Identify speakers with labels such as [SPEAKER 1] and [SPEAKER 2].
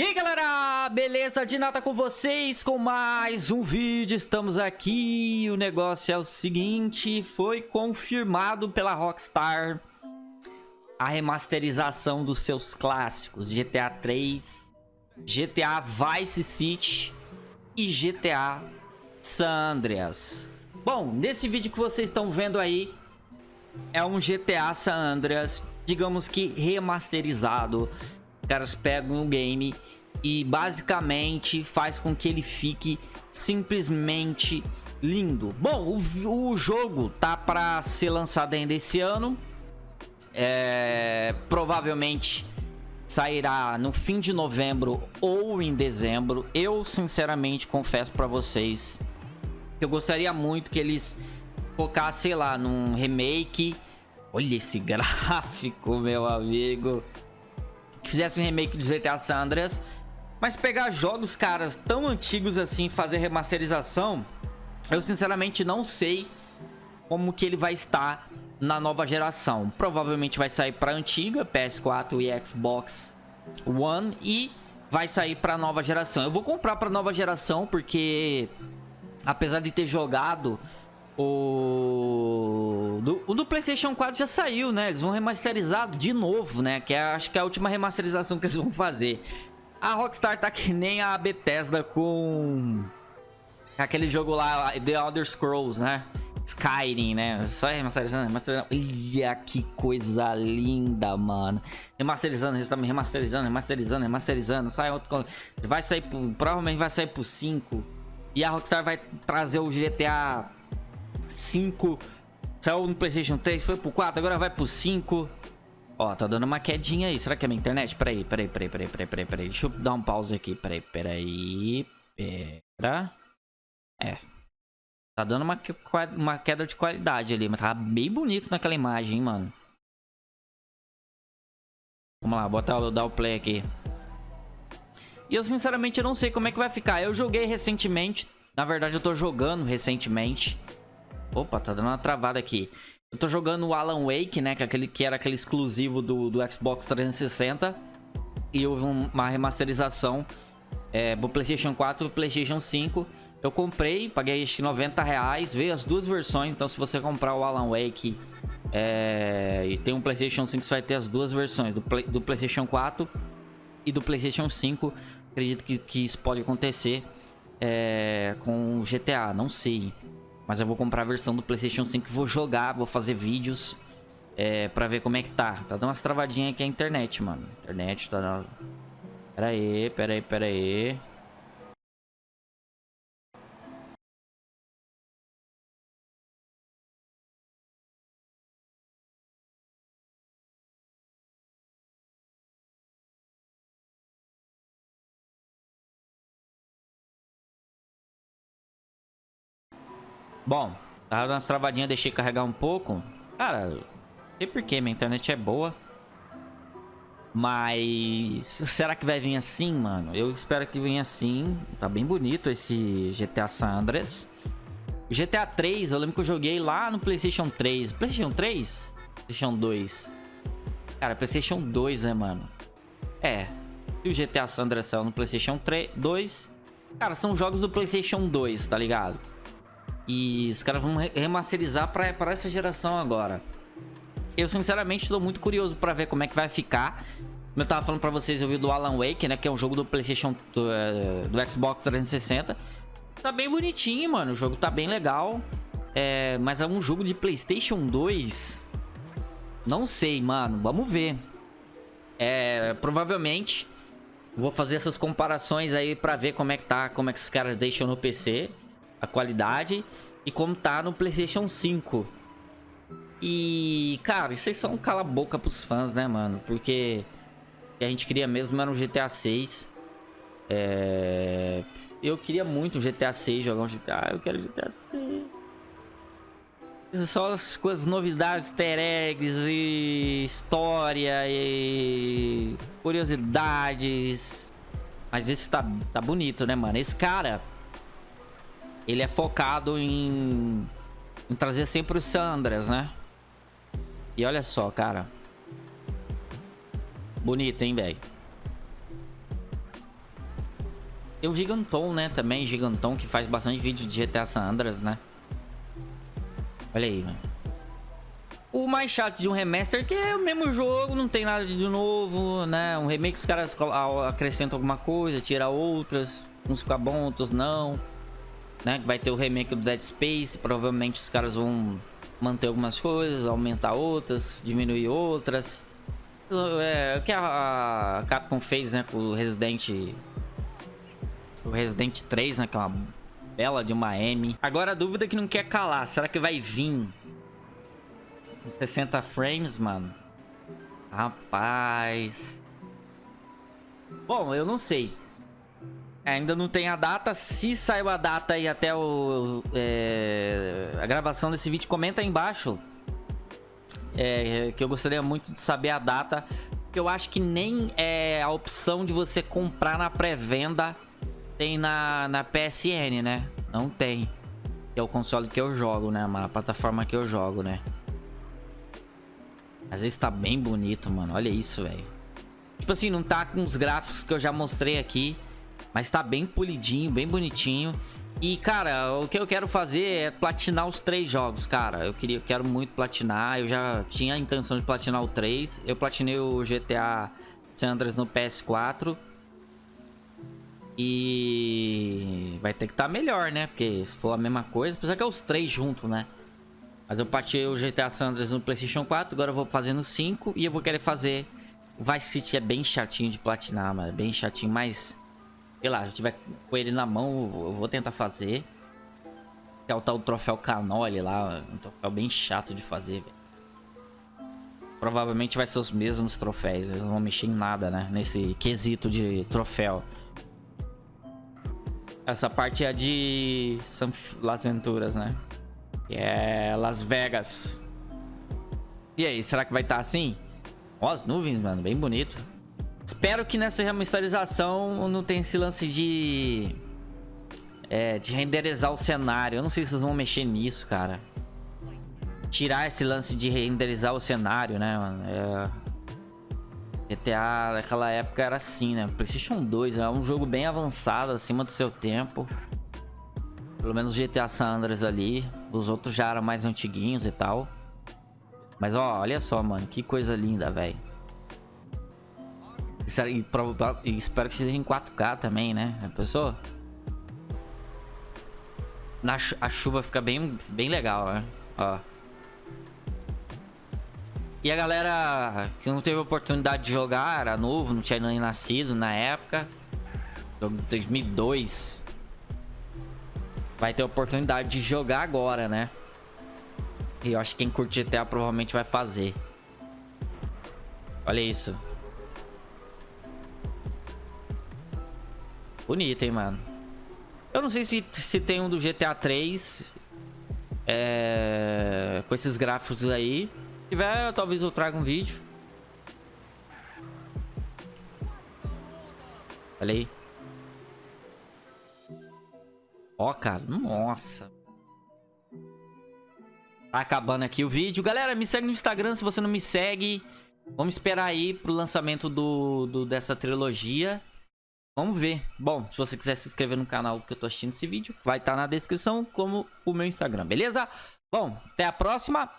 [SPEAKER 1] E aí galera, beleza? De nada com vocês? Com mais um vídeo, estamos aqui. O negócio é o seguinte, foi confirmado pela Rockstar A remasterização dos seus clássicos GTA 3 GTA Vice City e GTA San Andreas. Bom, nesse vídeo que vocês estão vendo aí É um GTA San Andreas, digamos que remasterizado caras pegam o game e basicamente faz com que ele fique simplesmente lindo. Bom, o, o jogo tá para ser lançado ainda esse ano. É, provavelmente sairá no fim de novembro ou em dezembro. Eu, sinceramente, confesso para vocês que eu gostaria muito que eles focassem, sei lá, num remake. Olha esse gráfico, meu amigo fizesse um remake do GTA San Andreas, mas pegar jogos, caras, tão antigos assim, fazer remasterização, eu sinceramente não sei como que ele vai estar na nova geração. Provavelmente vai sair para antiga, PS4 e Xbox One e vai sair para nova geração. Eu vou comprar para nova geração porque apesar de ter jogado o do, o do PlayStation 4 já saiu, né? Eles vão remasterizar de novo, né? Que é, acho que é a última remasterização que eles vão fazer. A Rockstar tá que nem a Bethesda com aquele jogo lá, The Elder Scrolls, né? Skyrim, né? Só remasterizando, remasterizando. Olha que coisa linda, mano. Remasterizando, remasterizando, remasterizando, remasterizando. Sai outro. Vai sair pro, Provavelmente vai sair pro 5. E a Rockstar vai trazer o GTA 5. Saiu no Playstation 3, foi pro 4, agora vai pro 5. Ó, tá dando uma quedinha aí. Será que é minha internet? Peraí, peraí, peraí, peraí, peraí, peraí, peraí. Deixa eu dar um pause aqui. Peraí, peraí. Pera. É. Tá dando uma, uma queda de qualidade ali, mas tá bem bonito naquela imagem, hein, mano. Vamos lá, bota dar o play aqui. E eu sinceramente não sei como é que vai ficar. Eu joguei recentemente. Na verdade, eu tô jogando recentemente. Opa, tá dando uma travada aqui. Eu tô jogando o Alan Wake, né? Que, é aquele, que era aquele exclusivo do, do Xbox 360. E houve uma remasterização é, pro PlayStation 4 e PlayStation 5. Eu comprei, paguei acho que 90 reais. Veio as duas versões. Então, se você comprar o Alan Wake é, e tem um PlayStation 5, você vai ter as duas versões: do, Play, do PlayStation 4 e do PlayStation 5. Acredito que, que isso pode acontecer é, com o GTA, não sei. Mas eu vou comprar a versão do Playstation 5 e vou jogar, vou fazer vídeos é, pra ver como é que tá. Tá dando umas travadinhas aqui a internet, mano. Internet tá... Pera aí, pera aí, pera aí. Bom, tava dando umas travadinhas, deixei carregar um pouco. Cara, não sei porquê, minha internet é boa. Mas será que vai vir assim, mano? Eu espero que venha assim. Tá bem bonito esse GTA San Andreas. GTA 3, eu lembro que eu joguei lá no PlayStation 3. PlayStation 3? PlayStation 2. Cara, PlayStation 2, né, mano? É. E o GTA San Andreas saiu no PlayStation 3, 2. Cara, são jogos do PlayStation 2, tá ligado? E os caras vão remasterizar pra, pra essa geração agora. Eu, sinceramente, estou muito curioso pra ver como é que vai ficar. Como eu tava falando pra vocês, eu vi do Alan Wake, né? Que é um jogo do Playstation... Do, uh, do Xbox 360. Tá bem bonitinho, mano. O jogo tá bem legal. É, mas é um jogo de Playstation 2. Não sei, mano. Vamos ver. É, provavelmente... Vou fazer essas comparações aí pra ver como é que tá, como é que os caras deixam no PC a qualidade e como tá no PlayStation 5. E, cara, isso aí só um cala-boca pros fãs, né, mano? Porque a gente queria mesmo era um GTA 6. É... Eu queria muito um GTA 6, jogar um GTA. Ah, eu quero GTA 6. Só as coisas, novidades, easter eggs e história e curiosidades. Mas esse tá, tá bonito, né, mano? Esse cara, ele é focado em, em trazer sempre os Sandras, né? E olha só, cara. Bonito, hein, velho? Tem o Giganton, né? Também, Giganton, que faz bastante vídeo de GTA San Andreas, né? Olha aí, mano. O mais chato de um remaster que é o mesmo jogo, não tem nada de novo, né? Um remake os caras acrescentam alguma coisa, tira outras, uns ficam bons, outros não. Né? Vai ter o remake do Dead Space, provavelmente os caras vão manter algumas coisas, aumentar outras, diminuir outras. É, o que a, Capcom fez, né, com o Resident... O Resident 3, né, que é uma bela de uma M. Agora a dúvida que não quer calar, será que vai vir 60 frames, mano? Rapaz... Bom, eu não sei. Ainda não tem a data. Se saiu a data aí até o, é, a gravação desse vídeo, comenta aí embaixo. É, que eu gostaria muito de saber a data. Eu acho que nem é a opção de você comprar na pré-venda tem na, na PSN, né? Não tem. Que é o console que eu jogo, né? A plataforma que eu jogo, né? Às vezes tá bem bonito, mano. Olha isso, velho. Tipo assim, não tá com os gráficos que eu já mostrei aqui. Mas tá bem polidinho, bem bonitinho. E, cara, o que eu quero fazer é platinar os três jogos, cara. Eu queria, eu quero muito platinar. Eu já tinha a intenção de platinar o 3. Eu platinei o GTA San Andreas no PS4. E vai ter que estar tá melhor, né? Porque se for a mesma coisa, apesar que é os três juntos, né? Mas eu platinei o GTA San Andreas no Playstation 4, agora eu vou fazer no 5 e eu vou querer fazer... Vice City é bem chatinho de platinar, mano. Bem chatinho, mas Sei lá, se tiver com ele na mão, eu vou tentar fazer. Que é o tal troféu canole lá. Um troféu bem chato de fazer. Provavelmente vai ser os mesmos troféus. Eles não vão mexer em nada, né? Nesse quesito de troféu. Essa parte é de Las Venturas, né? Que é Las Vegas. E aí, será que vai estar tá assim? Ó, as nuvens, mano. Bem bonito. Espero que nessa remasterização não tenha esse lance de... É, de renderizar o cenário. Eu não sei se vocês vão mexer nisso, cara. Tirar esse lance de renderizar o cenário, né, mano? É... GTA naquela época era assim, né? Playstation 2 é um jogo bem avançado, acima do seu tempo. Pelo menos GTA San Andreas ali. Os outros já eram mais antiguinhos e tal. Mas, ó, olha só, mano. Que coisa linda, velho. E, e espero que seja em 4K também, né? A pessoa? Na, a chuva fica bem, bem legal, né? Ó. E a galera que não teve oportunidade de jogar, era novo, não tinha nem nascido na época. Jogo de 2002. Vai ter oportunidade de jogar agora, né? E eu acho que quem curte GTA provavelmente vai fazer. Olha isso. Bonito, hein, mano. Eu não sei se, se tem um do GTA 3. É, com esses gráficos aí. Se tiver, talvez eu traga um vídeo. Olha aí. Ó, cara. Nossa. Tá acabando aqui o vídeo. Galera, me segue no Instagram se você não me segue. Vamos esperar aí pro lançamento do, do dessa trilogia. Vamos ver. Bom, se você quiser se inscrever no canal que eu tô assistindo esse vídeo, vai estar tá na descrição como o meu Instagram, beleza? Bom, até a próxima.